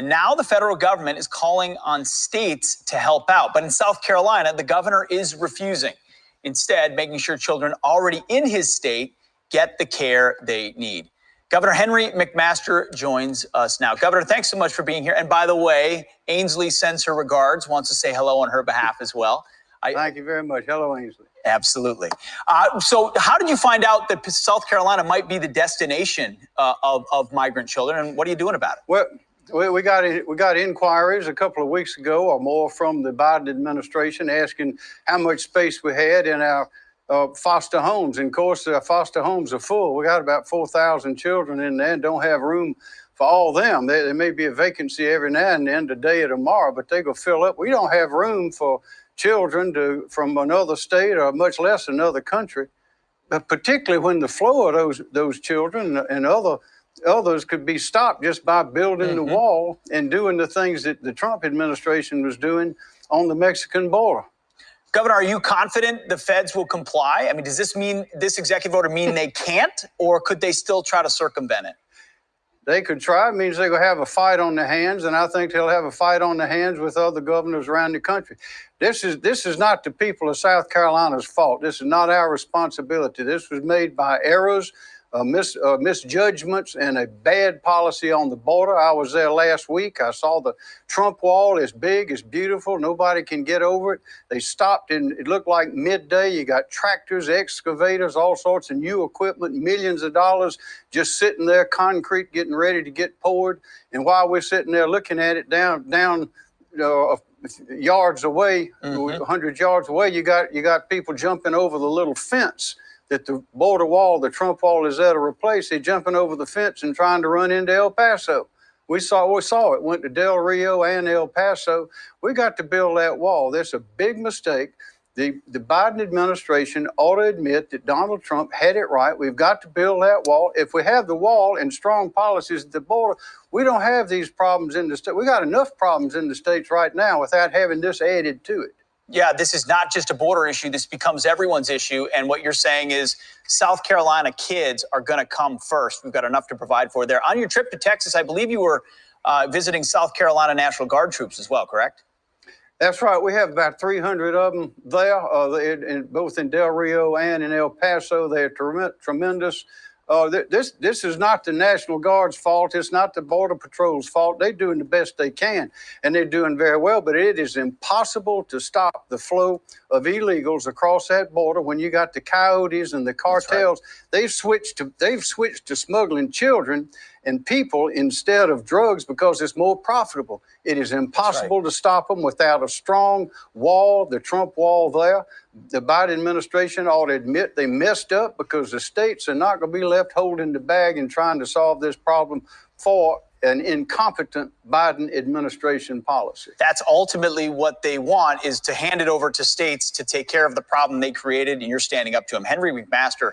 And now the federal government is calling on states to help out. But in South Carolina, the governor is refusing, instead, making sure children already in his state get the care they need. Governor Henry McMaster joins us now. Governor, thanks so much for being here. And by the way, Ainsley sends her regards, wants to say hello on her behalf as well. I, Thank you very much. Hello, Ainsley. Absolutely. Uh, so, how did you find out that South Carolina might be the destination uh, of, of migrant children, and what are you doing about it? Well, we got we got inquiries a couple of weeks ago or more from the Biden administration asking how much space we had in our uh, foster homes. And of course, our foster homes are full. We got about 4,000 children in there and don't have room for all them. There, there, may be a vacancy every now and then, today or tomorrow, but they go fill up. We don't have room for children to from another state or much less another country, but particularly when the flow of those those children and other others could be stopped just by building mm -hmm. the mm-hmm. wall and doing the things that the Trump administration was doing on the Mexican border. Governor, are you confident the feds will comply? I mean, does this mean this executive order mean they can't, or could they still try to circumvent it? They could try. It means they're going to have a fight on their hands, and I think they'll have a fight on their hands with other governors around the country. This is this is not the people of South Carolina's fault. This is not our responsibility. This was made by errors uh, mis, uh, misjudgments and a bad policy on the border. I was there last week. I saw the Trump wall. It's big, it's beautiful. Nobody can get over it. They stopped and it looked like midday. You got tractors, excavators, all sorts of new equipment, millions of dollars just sitting there, concrete getting ready to get poured. And while we're sitting there looking at it down, down, uh, yards away, mm -hmm. 100 yards away, you got you got people jumping over the little fence that the border wall, the Trump wall is there to replace. They're jumping over the fence and trying to run into El Paso. We saw, we saw it, went to Del Rio and El Paso. We got to build that wall. That's a big mistake. The, the Biden administration ought to admit that Donald Trump had it right. We've got to build that wall. If we have the wall and strong policies at the border, we don't have these problems in the state. We got enough problems in the states right now without having this added to it yeah, this is not just a border issue. This becomes everyone's issue. And what you're saying is South Carolina kids are going to come first. We've got enough to provide for there. On your trip to Texas, I believe you were uh, visiting South Carolina National Guard troops as well, correct? That's right. We have about 300 of them there, uh, in, in, both in Del Rio and in El Paso. They're tremendous. Uh, this this is not the National Guard's fault. It's not the Border Patrol's fault. They're doing the best they can, and they're doing very well. But it is impossible to stop the flow of illegals across that border when you got the coyotes and the cartels. Right. They've switched to they've switched to smuggling children and people instead of drugs because it's more profitable. It is impossible right. to stop them without a strong wall, the Trump wall there. The Biden administration ought to admit they messed up because the states are not going to be left holding the bag and trying to solve this problem for an incompetent Biden administration policy. That's ultimately what they want is to hand it over to states to take care of the problem they created, and you're standing up to them. Henry McMaster